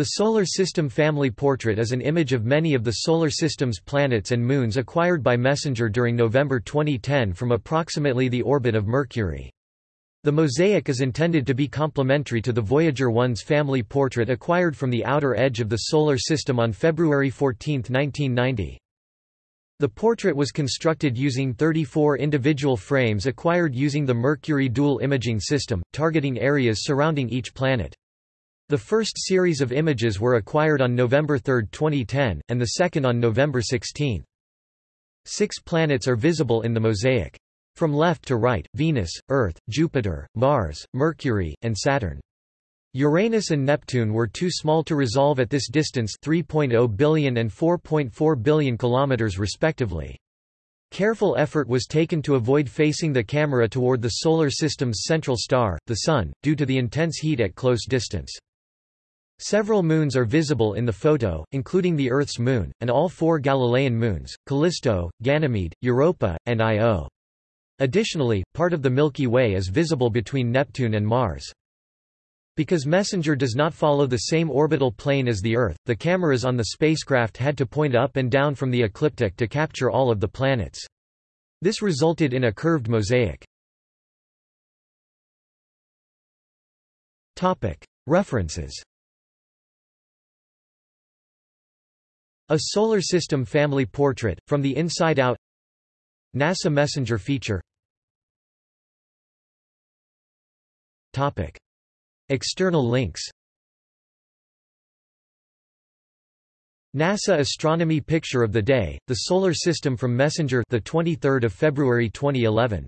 The Solar System Family Portrait is an image of many of the Solar System's planets and moons acquired by MESSENGER during November 2010 from approximately the orbit of Mercury. The mosaic is intended to be complementary to the Voyager 1's family portrait acquired from the outer edge of the Solar System on February 14, 1990. The portrait was constructed using 34 individual frames acquired using the Mercury Dual Imaging System, targeting areas surrounding each planet. The first series of images were acquired on November 3, 2010, and the second on November 16. Six planets are visible in the mosaic. From left to right, Venus, Earth, Jupiter, Mars, Mercury, and Saturn. Uranus and Neptune were too small to resolve at this distance 3.0 billion and 4.4 billion kilometers respectively. Careful effort was taken to avoid facing the camera toward the Solar System's central star, the Sun, due to the intense heat at close distance. Several moons are visible in the photo, including the Earth's moon, and all four Galilean moons, Callisto, Ganymede, Europa, and Io. Additionally, part of the Milky Way is visible between Neptune and Mars. Because MESSENGER does not follow the same orbital plane as the Earth, the cameras on the spacecraft had to point up and down from the ecliptic to capture all of the planets. This resulted in a curved mosaic. References A Solar System Family Portrait, From the Inside Out NASA Messenger feature Topic. External links NASA Astronomy Picture of the Day, the Solar System from Messenger the 23rd of February 2011